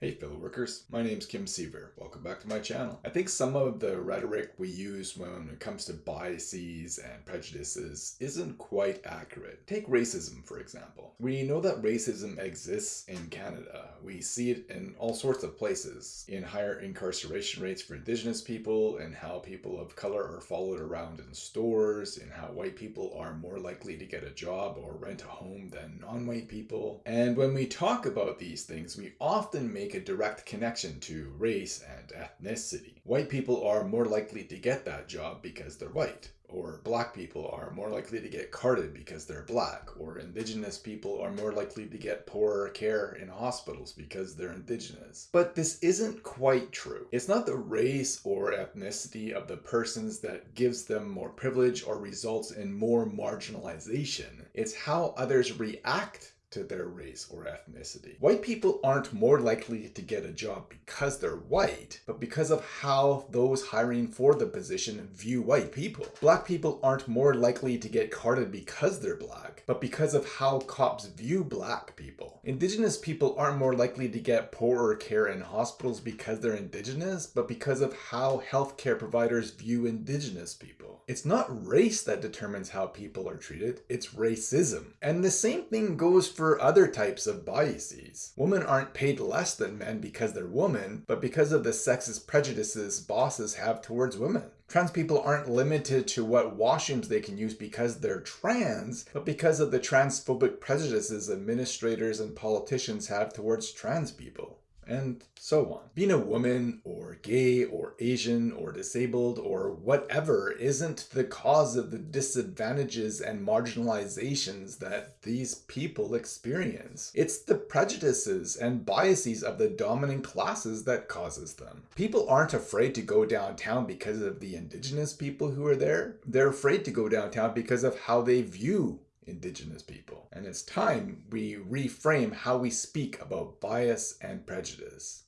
Hey fellow workers, my name's Kim Siever. Welcome back to my channel. I think some of the rhetoric we use when it comes to biases and prejudices isn't quite accurate. Take racism for example. We know that racism exists in Canada. We see it in all sorts of places. In higher incarceration rates for indigenous people, in how people of color are followed around in stores, in how white people are more likely to get a job or rent a home than non-white people. And when we talk about these things, we often make a direct connection to race and ethnicity. White people are more likely to get that job because they're white or black people are more likely to get carded because they're black, or indigenous people are more likely to get poorer care in hospitals because they're indigenous. But this isn't quite true. It's not the race or ethnicity of the persons that gives them more privilege or results in more marginalization. It's how others react to their race or ethnicity. White people aren't more likely to get a job because they're white, but because of how those hiring for the position view white people. Black people aren't more likely to get carded because they're black, but because of how cops view black people. Indigenous people aren't more likely to get poorer care in hospitals because they're indigenous, but because of how healthcare providers view indigenous people. It's not race that determines how people are treated, it's racism. And the same thing goes other types of biases. Women aren't paid less than men because they're women, but because of the sexist prejudices bosses have towards women. Trans people aren't limited to what washrooms they can use because they're trans, but because of the transphobic prejudices administrators and politicians have towards trans people and so on. Being a woman or gay or Asian or disabled or whatever isn't the cause of the disadvantages and marginalizations that these people experience. It's the prejudices and biases of the dominant classes that causes them. People aren't afraid to go downtown because of the indigenous people who are there. They're afraid to go downtown because of how they view indigenous people. And it's time we reframe how we speak about bias and prejudice.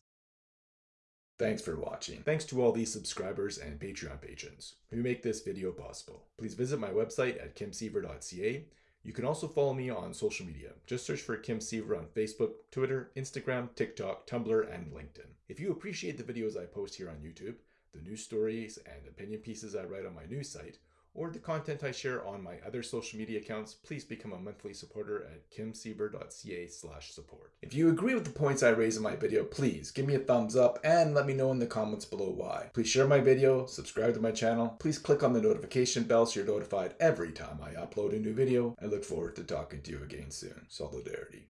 Thanks for watching. Thanks to all these subscribers and Patreon patrons who make this video possible. Please visit my website at kimsiever.ca. You can also follow me on social media. Just search for Kim Siever on Facebook, Twitter, Instagram, TikTok, Tumblr, and LinkedIn. If you appreciate the videos I post here on YouTube, the news stories and opinion pieces I write on my news site, or the content I share on my other social media accounts, please become a monthly supporter at kimsiever.ca slash support. If you agree with the points I raise in my video, please give me a thumbs up and let me know in the comments below why. Please share my video, subscribe to my channel, please click on the notification bell so you're notified every time I upload a new video. I look forward to talking to you again soon. Solidarity.